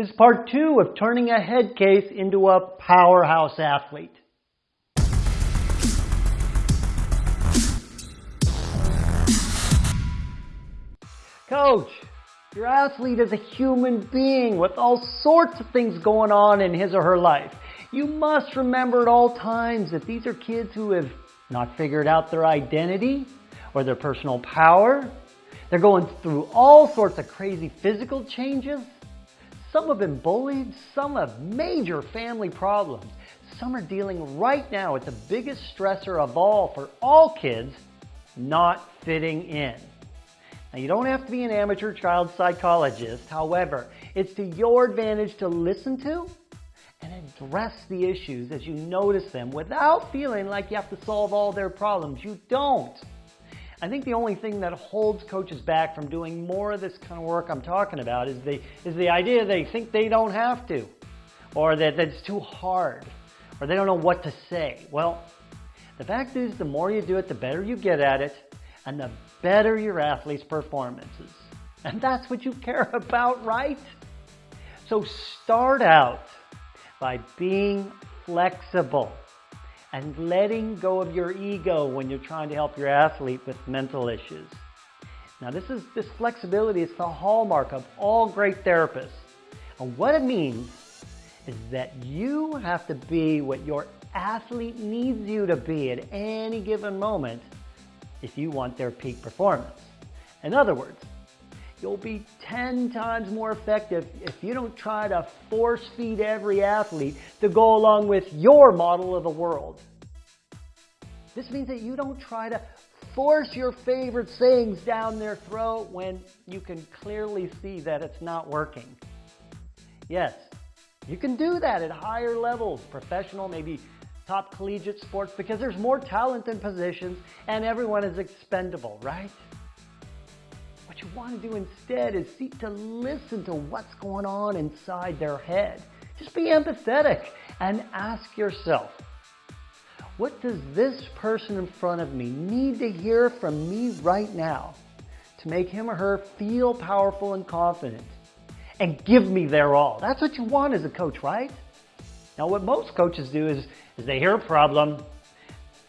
This is part two of turning a head case into a powerhouse athlete. Coach, your athlete is a human being with all sorts of things going on in his or her life. You must remember at all times that these are kids who have not figured out their identity or their personal power. They're going through all sorts of crazy physical changes. Some have been bullied, some have major family problems. Some are dealing right now with the biggest stressor of all for all kids, not fitting in. Now, you don't have to be an amateur child psychologist. However, it's to your advantage to listen to and address the issues as you notice them without feeling like you have to solve all their problems. You don't. I think the only thing that holds coaches back from doing more of this kind of work I'm talking about is the, is the idea they think they don't have to, or that, that it's too hard, or they don't know what to say. Well, the fact is, the more you do it, the better you get at it, and the better your athlete's performances. And that's what you care about, right? So start out by being flexible and letting go of your ego when you're trying to help your athlete with mental issues. Now this is this flexibility is the hallmark of all great therapists. And what it means is that you have to be what your athlete needs you to be at any given moment if you want their peak performance. In other words, you'll be 10 times more effective if you don't try to force feed every athlete to go along with your model of the world. This means that you don't try to force your favorite sayings down their throat when you can clearly see that it's not working. Yes, you can do that at higher levels, professional, maybe top collegiate sports because there's more talent in positions and everyone is expendable, right? You want to do instead is seek to listen to what's going on inside their head. Just be empathetic and ask yourself, what does this person in front of me need to hear from me right now to make him or her feel powerful and confident and give me their all? That's what you want as a coach, right? Now what most coaches do is, is they hear a problem,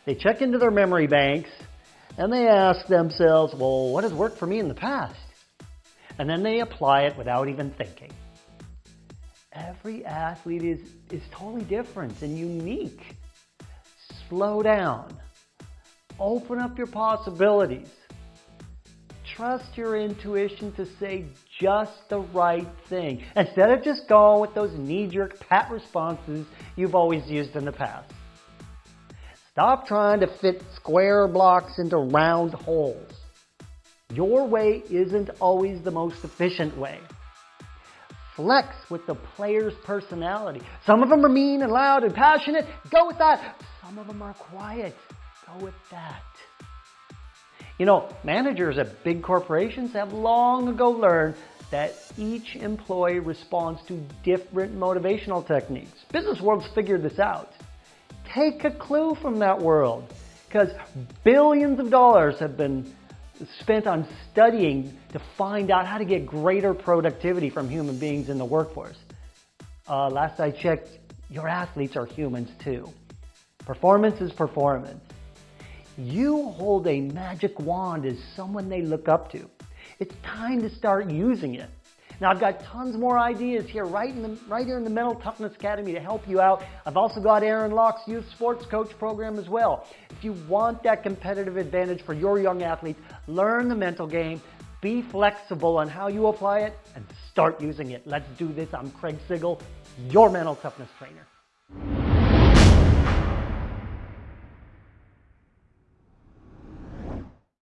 they check into their memory banks, and they ask themselves, well, what has worked for me in the past? And then they apply it without even thinking. Every athlete is, is totally different and unique. Slow down. Open up your possibilities. Trust your intuition to say just the right thing instead of just going with those knee-jerk pat responses you've always used in the past. Stop trying to fit square blocks into round holes. Your way isn't always the most efficient way. Flex with the player's personality. Some of them are mean and loud and passionate. Go with that. Some of them are quiet. Go with that. You know, managers at big corporations have long ago learned that each employee responds to different motivational techniques. Business world's figured this out. Take a clue from that world because billions of dollars have been spent on studying to find out how to get greater productivity from human beings in the workforce. Uh, last I checked, your athletes are humans too. Performance is performance. You hold a magic wand as someone they look up to. It's time to start using it. Now I've got tons more ideas here right, in the, right here in the Mental Toughness Academy to help you out. I've also got Aaron Locke's Youth Sports Coach program as well. If you want that competitive advantage for your young athletes, learn the mental game, be flexible on how you apply it, and start using it. Let's do this. I'm Craig Sigl, your mental toughness trainer.